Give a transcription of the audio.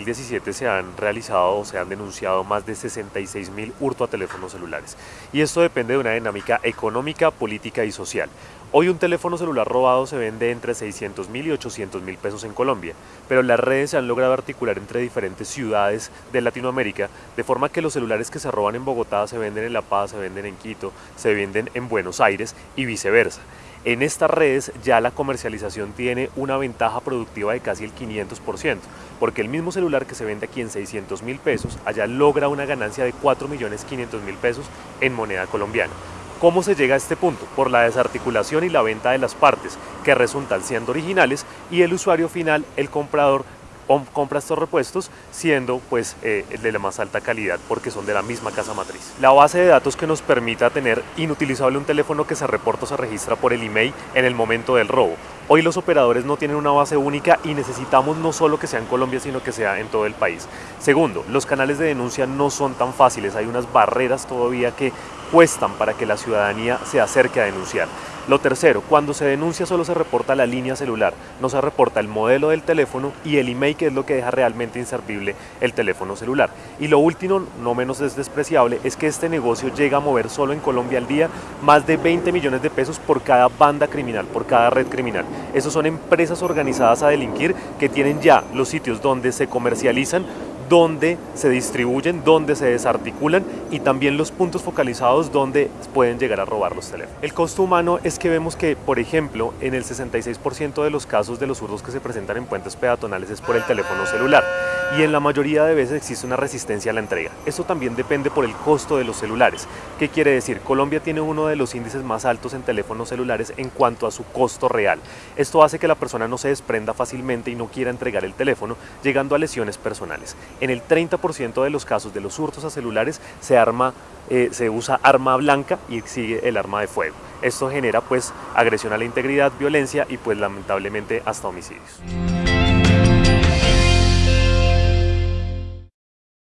2017 se han realizado o se han denunciado más de 66 mil hurto a teléfonos celulares. Y esto depende de una dinámica económica, política y social. Hoy un teléfono celular robado se vende entre 600 mil y 800 mil pesos en Colombia, pero las redes se han logrado articular entre diferentes ciudades de Latinoamérica, de forma que los celulares que se roban en Bogotá se venden en La Paz, se venden en Quito, se venden en Buenos Aires y viceversa. En estas redes ya la comercialización tiene una ventaja productiva de casi el 500%, porque el mismo celular que se vende aquí en 600 mil pesos, allá logra una ganancia de 4 millones 500 mil pesos en moneda colombiana. ¿Cómo se llega a este punto? Por la desarticulación y la venta de las partes, que resultan siendo originales, y el usuario final, el comprador, compra estos repuestos siendo pues eh, de la más alta calidad porque son de la misma casa matriz. La base de datos que nos permita tener inutilizable un teléfono que se reporta o se registra por el email en el momento del robo. Hoy los operadores no tienen una base única y necesitamos no solo que sea en Colombia, sino que sea en todo el país. Segundo, los canales de denuncia no son tan fáciles, hay unas barreras todavía que cuestan para que la ciudadanía se acerque a denunciar. Lo tercero, cuando se denuncia solo se reporta la línea celular, no se reporta el modelo del teléfono y el email que es lo que deja realmente inservible el teléfono celular. Y lo último, no menos despreciable, es que este negocio llega a mover solo en Colombia al día más de 20 millones de pesos por cada banda criminal, por cada red criminal. Esos son empresas organizadas a delinquir que tienen ya los sitios donde se comercializan donde se distribuyen, donde se desarticulan y también los puntos focalizados donde pueden llegar a robar los teléfonos. El costo humano es que vemos que, por ejemplo, en el 66% de los casos de los hurtos que se presentan en puentes peatonales es por el teléfono celular y en la mayoría de veces existe una resistencia a la entrega. Esto también depende por el costo de los celulares. ¿Qué quiere decir? Colombia tiene uno de los índices más altos en teléfonos celulares en cuanto a su costo real. Esto hace que la persona no se desprenda fácilmente y no quiera entregar el teléfono, llegando a lesiones personales. En el 30% de los casos de los hurtos a celulares se, arma, eh, se usa arma blanca y sigue el arma de fuego. Esto genera pues agresión a la integridad, violencia y pues lamentablemente hasta homicidios.